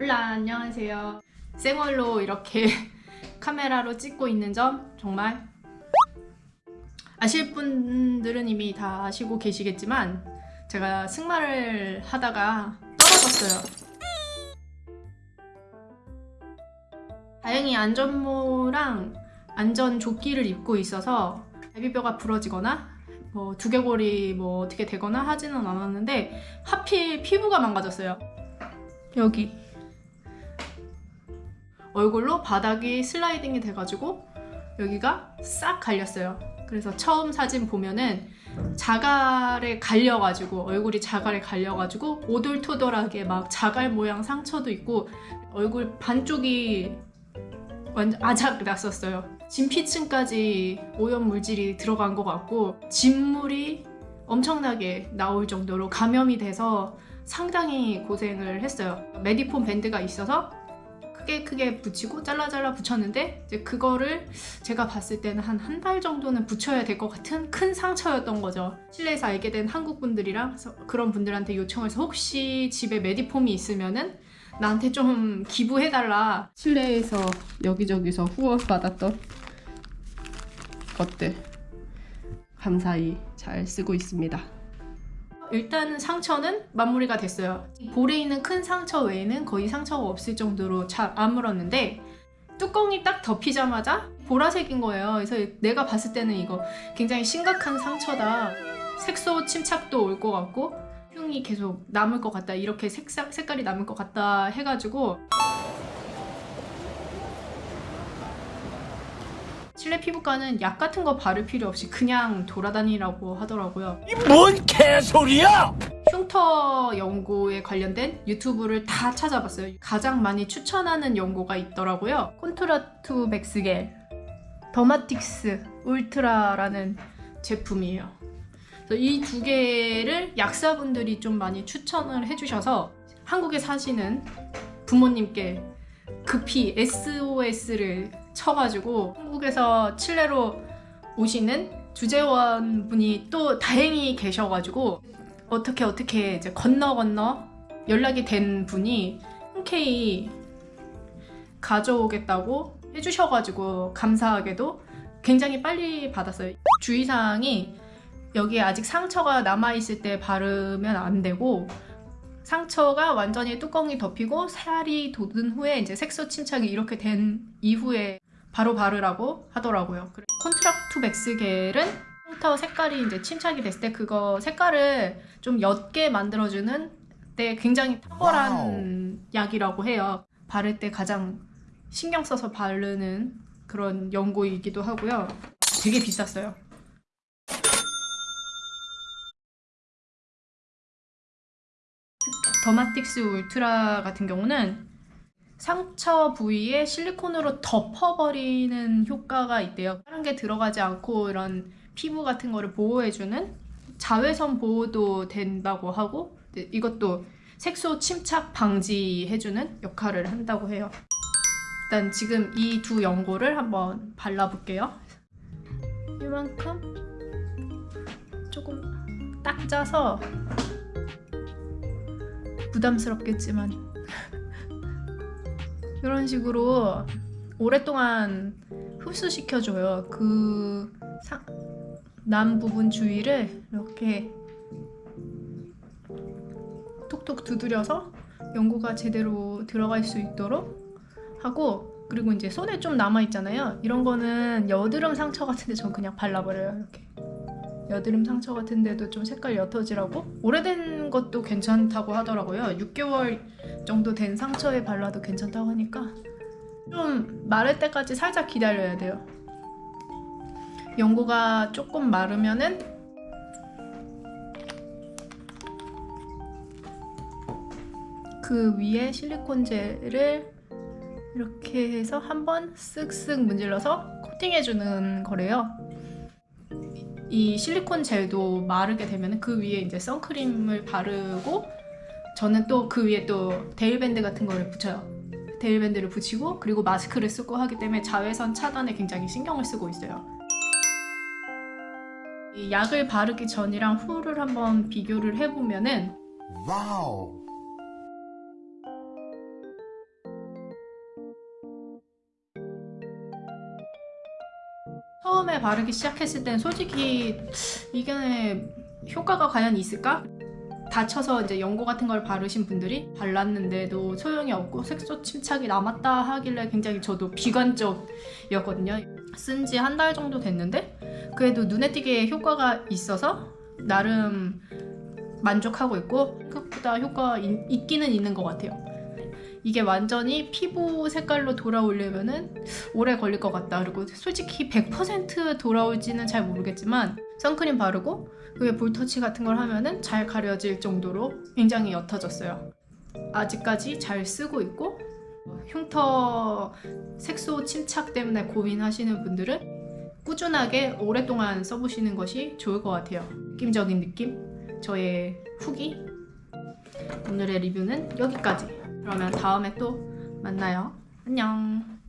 올라 안녕하세요. 생얼로 이렇게 카메라로 찍고 있는 점 정말 아실 분들은 이미 다 아시고 계시겠지만 제가 승마를 하다가 떨어졌어요. 다행히 안전모랑 안전조끼를 입고 있어서 갈비뼈가 부러지거나 뭐 두개골이 뭐 어떻게 되거나 하지는 않았는데 하필 피부가 망가졌어요. 여기 얼굴로 바닥이 슬라이딩이 돼가지고 여기가 싹 갈렸어요. 그래서 처음 사진 보면은 자갈에 갈려가지고 얼굴이 자갈에 갈려가지고 오돌토돌하게 막 자갈 모양 상처도 있고 얼굴 반쪽이 완전 아작 났었어요. 진피층까지 오염 물질이 들어간 것 같고 진물이 엄청나게 나올 정도로 감염이 돼서 상당히 고생을 했어요. 메디폼 밴드가 있어서 크게 크게 붙이고 잘라 잘라 붙였는데 이제 그거를 제가 봤을 때는 한 한 달 정도는 붙여야 될 것 같은 큰 상처였던 거죠. 실내에서 알게 된 한국 분들이랑 그런 분들한테 요청해서 혹시 집에 메디폼이 있으면은 나한테 좀 기부해달라. 실내에서 여기저기서 후원 받았던 것들 감사히 잘 쓰고 있습니다 일단 상처는 마무리가 됐어요. 볼에 있는 큰 상처 외에는 거의 상처가 없을 정도로 잘 아물었는데 뚜껑이 딱 덮이자마자 보라색인 거예요. 그래서 내가 봤을 때는 이거 굉장히 심각한 상처다. 색소 침착도 올 것 같고 흉이 계속 남을 것 같다. 이렇게 색상, 색깔이 남을 것 같다 해가지고 실내 피부과는 약 같은 거 바를 필요 없이 그냥 돌아다니라고 하더라고요. 뭔 개소리야! 흉터 연고에 관련된 유튜브를 다 찾아봤어요. 가장 많이 추천하는 연고가 있더라고요. 콘트라투 맥스겔 더마틱스 울트라라는 제품이에요. 이 두 개를 약사분들이 좀 많이 추천을 해주셔서 한국에 사시는 부모님께 급히 SOS를 쳐가지고 한국에서 칠레로 오시는 주재원 분이 또 다행히 계셔가지고 어떻게 어떻게 이제 건너 건너 연락이 된 분이 흔쾌히 가져오겠다고 해주셔가지고 감사하게도 굉장히 빨리 받았어요. 주의사항이 여기에 아직 상처가 남아있을 때 바르면 안 되고 상처가 완전히 뚜껑이 덮이고 살이 돋은 후에 이제 색소 침착이 이렇게 된 이후에 바로 바르라고 하더라고요. 콘트락투벡스 겔은 흉터 색깔이 이제 침착이 됐을 때 그거 색깔을 좀 옅게 만들어주는 때 굉장히 탁월한 wow. 약이라고 해요. 바를 때 가장 신경 써서 바르는 그런 연고이기도 하고요. 되게 비쌌어요. 더마틱스 울트라 같은 경우는 상처 부위에 실리콘으로 덮어버리는 효과가 있대요. 다른 게 들어가지 않고 이런 피부 같은 거를 보호해주는 자외선 보호도 된다고 하고 이것도 색소 침착 방지해주는 역할을 한다고 해요. 일단 지금 이 두 연고를 한번 발라볼게요. 이만큼 조금 딱 짜서 부담스럽겠지만 이런 식으로 오랫동안 흡수시켜줘요. 그 남 부분 주위를 이렇게 톡톡 두드려서 연고가 제대로 들어갈 수 있도록 하고 그리고 이제 손에 좀 남아있잖아요. 이런 거는 여드름 상처 같은데 전 그냥 발라버려요 이렇게. 여드름 상처 같은데도 좀 색깔 옅어지라고? 오래된 것도 괜찮다고 하더라고요. 6개월 정도 된 상처에 발라도 괜찮다고 하니까 좀 마를 때까지 살짝 기다려야 돼요. 연고가 조금 마르면은 그 위에 실리콘 젤을 이렇게 해서 한번 쓱쓱 문질러서 코팅해주는 거래요. 이 실리콘 젤도 마르게 되면 그 위에 이제 선크림을 바르고 저는 또 그 위에 또 대일밴드 같은 거를 붙여요 대일밴드를 붙이고 그리고 마스크를 쓰고 하기 때문에 자외선 차단에 굉장히 신경을 쓰고 있어요 이 약을 바르기 전이랑 후를 한번 비교를 해보면은 wow! 처음에 바르기 시작했을 땐 솔직히 이게 효과가 과연 있을까? 다쳐서 이제 연고 같은 걸 바르신 분들이 발랐는데도 소용이 없고 색소 침착이 남았다 하길래 굉장히 저도 비관적이었거든요. 쓴 지 한 달 정도 됐는데 그래도 눈에 띄게 효과가 있어서 나름 만족하고 있고 생각보다 효과가 있- 있기는 있는 것 같아요. 이게 완전히 피부 색깔로 돌아오려면 은 오래 걸릴 것 같다. 그리고 솔직히 100% 돌아올지는 잘 모르겠지만 선크림 바르고 그게 볼터치 같은 걸 하면 은 잘 가려질 정도로 굉장히 옅어졌어요. 아직까지 잘 쓰고 있고 흉터 색소 침착 때문에 고민하시는 분들은 꾸준하게 오랫동안 써보시는 것이 좋을 것 같아요. 느낌적인 느낌, 저의 후기. 오늘의 리뷰는 여기까지. 그러면 다음에 또 만나요. 안녕.